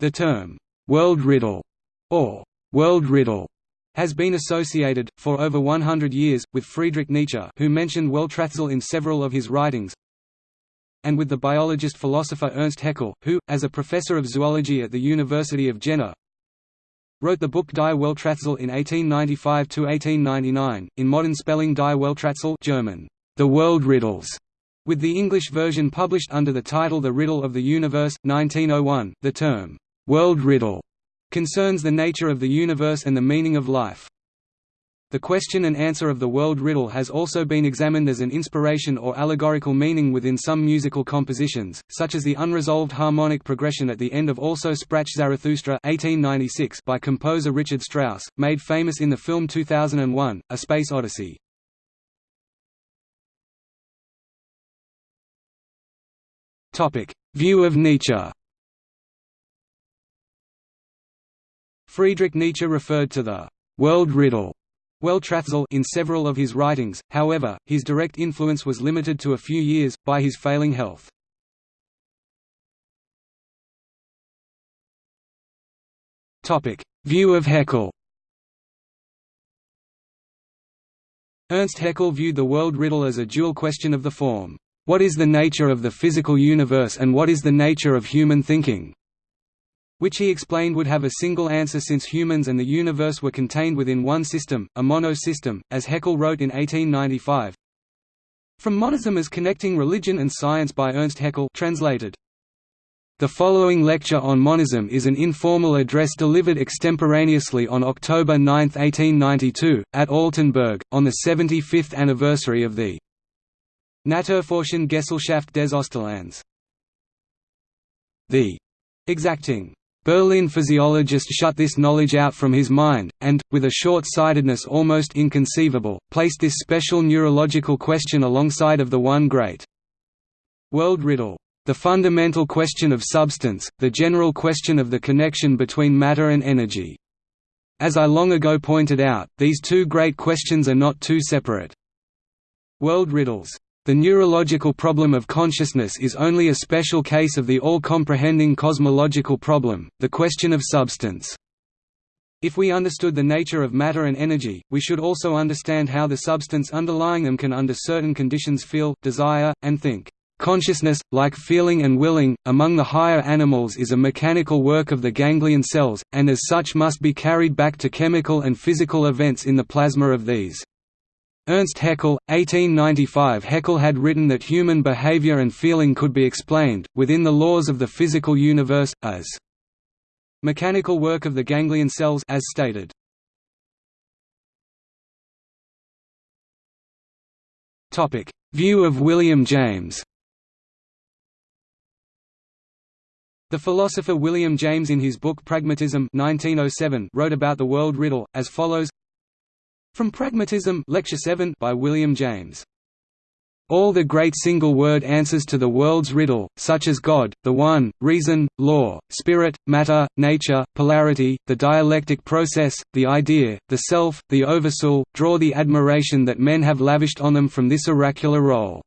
The term, "'world riddle' or "'world riddle' has been associated, for over 100 years, with Friedrich Nietzsche who mentioned Welträtsel in several of his writings and with the biologist-philosopher Ernst Haeckel, who, as a professor of zoology at the University of Jena, wrote the book Die Welträtsel in 1895–1899, in modern spelling Die Welträtsel German, The World Riddles, with the English version published under the title The Riddle of the Universe, 1901, the term, "'world riddle' concerns the nature of the universe and the meaning of life. The question and answer of the world riddle has also been examined as an inspiration or allegorical meaning within some musical compositions, such as the unresolved harmonic progression at the end of Also Sprach Zarathustra 1896 by composer Richard Strauss, made famous in the film 2001, A Space Odyssey. View of Nietzsche Friedrich Nietzsche referred to the «world riddle» Welträtsel in several of his writings, however, his direct influence was limited to a few years, by his failing health. View of Haeckel Ernst Haeckel viewed the world riddle as a dual question of the form, "'What is the nature of the physical universe and what is the nature of human thinking?' Which he explained would have a single answer since humans and the universe were contained within one system, a mono-system, as Haeckel wrote in 1895. From Monism as Connecting Religion and Science by Ernst Haeckel translated. The following lecture on monism is an informal address delivered extemporaneously on October 9, 1892, at Altenburg, on the 75th anniversary of the Naturforschen Gesellschaft des Osterlands. The exacting Berlin physiologist shut this knowledge out from his mind, and, with a short-sightedness almost inconceivable, placed this special neurological question alongside of the one great world riddle. The fundamental question of substance, the general question of the connection between matter and energy. As I long ago pointed out, these two great questions are not two separate world riddles. The neurological problem of consciousness is only a special case of the all-comprehending cosmological problem, the question of substance. If we understood the nature of matter and energy, we should also understand how the substance underlying them can under certain conditions feel, desire, and think. Consciousness, like feeling and willing, among the higher animals is a mechanical work of the ganglion cells, and as such must be carried back to chemical and physical events in the plasma of these. Ernst Haeckel, 1895 Haeckel had written that human behavior and feeling could be explained, within the laws of the physical universe, as mechanical work of the ganglion cells as stated. View of William James. The philosopher William James in his book Pragmatism 1907 wrote about the world riddle, as follows from Pragmatism Lecture 7 by William James. All the great single-word answers to the world's riddle, such as God, the One, Reason, Law, Spirit, Matter, Nature, Polarity, the dialectic process, the idea, the self, the oversoul, draw the admiration that men have lavished on them from this oracular role.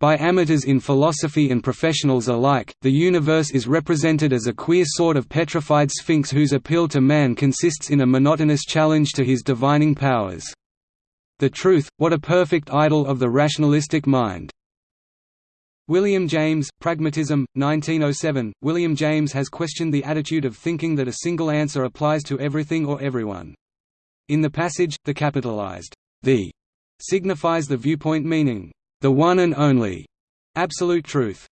By amateurs in philosophy and professionals alike, the universe is represented as a queer sort of petrified sphinx whose appeal to man consists in a monotonous challenge to his divining powers. The truth, what a perfect idol of the rationalistic mind. William James, Pragmatism, 1907 William James has questioned the attitude of thinking that a single answer applies to everything or everyone. In the passage, the capitalized the signifies the viewpoint meaning the one and only absolute truth.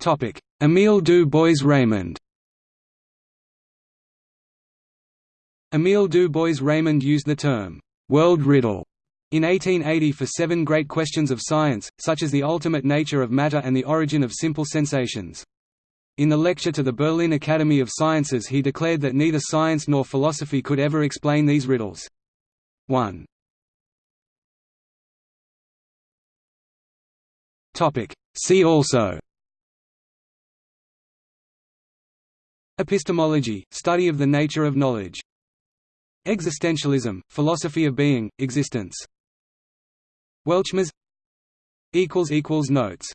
Topic: Émile du Bois-Reymond. Émile du Bois-Reymond used the term world riddle in 1880 for seven great questions of science, such as the ultimate nature of matter and the origin of simple sensations. In the lecture to the Berlin Academy of Sciences he declared that neither science nor philosophy could ever explain these riddles. 1. Topic. See also Epistemology, study of the nature of knowledge. Existentialism, philosophy of being, existence. Weltschmerz Notes